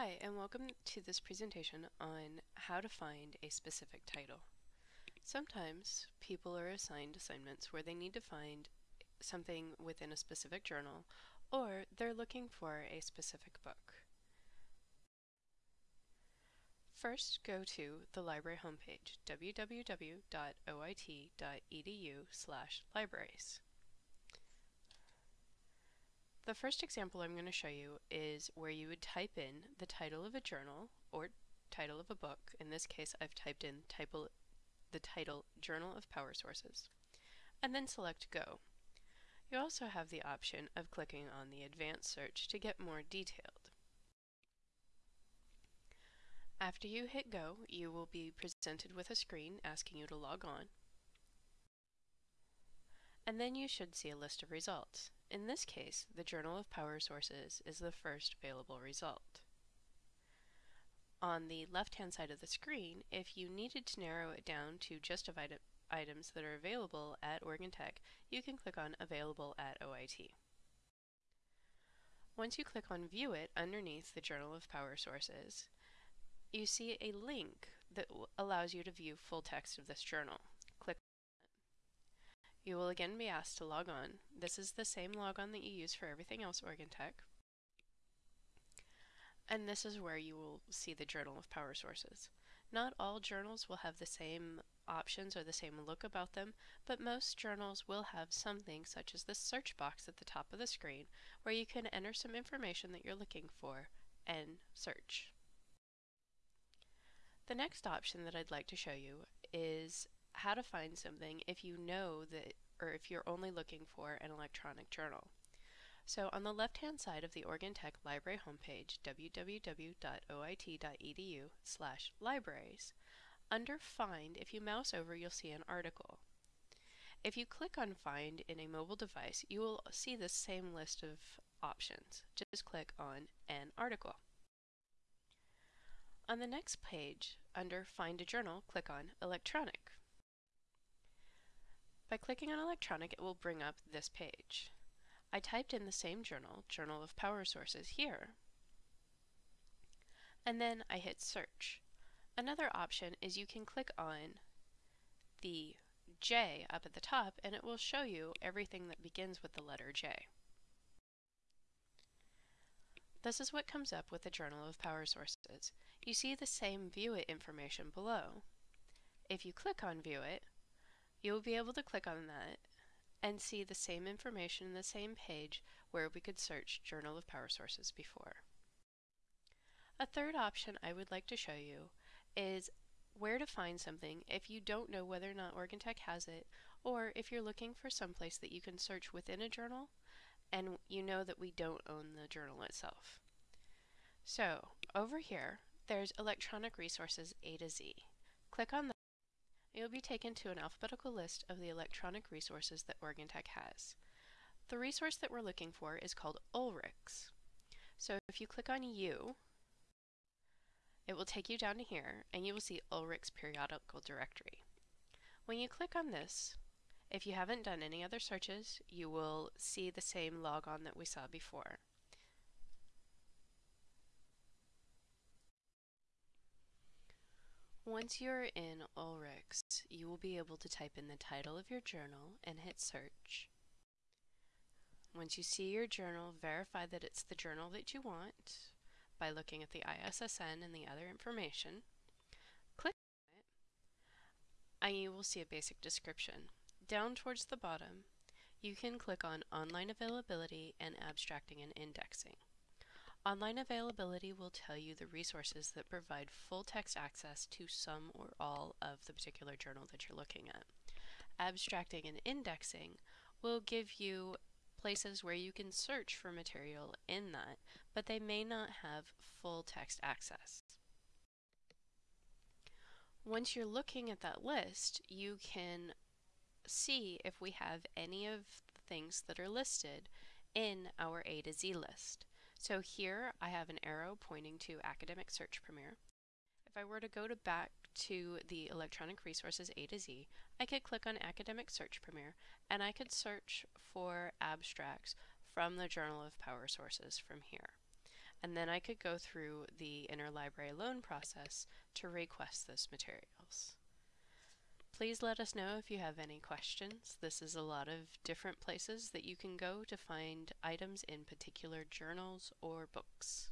Hi, and welcome to this presentation on how to find a specific title. Sometimes people are assigned assignments where they need to find something within a specific journal, or they're looking for a specific book. First, go to the library homepage, www.oit.edu libraries. The first example I'm going to show you is where you would type in the title of a journal or title of a book. In this case, I've typed in the title Journal of Power Sources, and then select Go. You also have the option of clicking on the Advanced Search to get more detailed. After you hit Go, you will be presented with a screen asking you to log on, and then you should see a list of results. In this case, the Journal of Power Sources is the first available result. On the left-hand side of the screen, if you needed to narrow it down to just item items that are available at Oregon Tech, you can click on Available at OIT. Once you click on View It underneath the Journal of Power Sources, you see a link that allows you to view full text of this journal. You will again be asked to log on. This is the same logon that you use for everything else Oregon Tech. And this is where you will see the Journal of Power Sources. Not all journals will have the same options or the same look about them, but most journals will have something such as this search box at the top of the screen where you can enter some information that you're looking for and search. The next option that I'd like to show you is how to find something if you know that, or if you're only looking for an electronic journal. So on the left-hand side of the Oregon Tech Library homepage, www.oit.edu slash libraries, under Find, if you mouse over, you'll see an article. If you click on Find in a mobile device, you will see the same list of options. Just click on an article. On the next page, under Find a Journal, click on Electronic. By clicking on electronic, it will bring up this page. I typed in the same journal, Journal of Power Sources, here, and then I hit search. Another option is you can click on the J up at the top and it will show you everything that begins with the letter J. This is what comes up with the Journal of Power Sources. You see the same View It information below. If you click on View It, you will be able to click on that and see the same information in the same page where we could search Journal of Power Sources before. A third option I would like to show you is where to find something if you don't know whether or not Oregon Tech has it, or if you're looking for some place that you can search within a journal and you know that we don't own the journal itself. So over here, there's Electronic Resources A to Z. Click on you'll be taken to an alphabetical list of the electronic resources that Oregon Tech has. The resource that we're looking for is called Ulrichs. So if you click on U, it will take you down to here and you will see Ulrichs periodical directory. When you click on this, if you haven't done any other searches, you will see the same logon that we saw before. Once you're in Ulrichs, you will be able to type in the title of your journal and hit search. Once you see your journal, verify that it's the journal that you want by looking at the ISSN and the other information. Click on it, and you will see a basic description. Down towards the bottom, you can click on Online Availability and Abstracting and Indexing. Online availability will tell you the resources that provide full text access to some or all of the particular journal that you're looking at. Abstracting and indexing will give you places where you can search for material in that, but they may not have full text access. Once you're looking at that list, you can see if we have any of the things that are listed in our A to Z list. So here I have an arrow pointing to Academic Search Premier. If I were to go to back to the electronic resources A to Z, I could click on Academic Search Premier and I could search for abstracts from the Journal of Power Sources from here. and then I could go through the interlibrary loan process to request those materials. Please let us know if you have any questions. This is a lot of different places that you can go to find items in particular journals or books.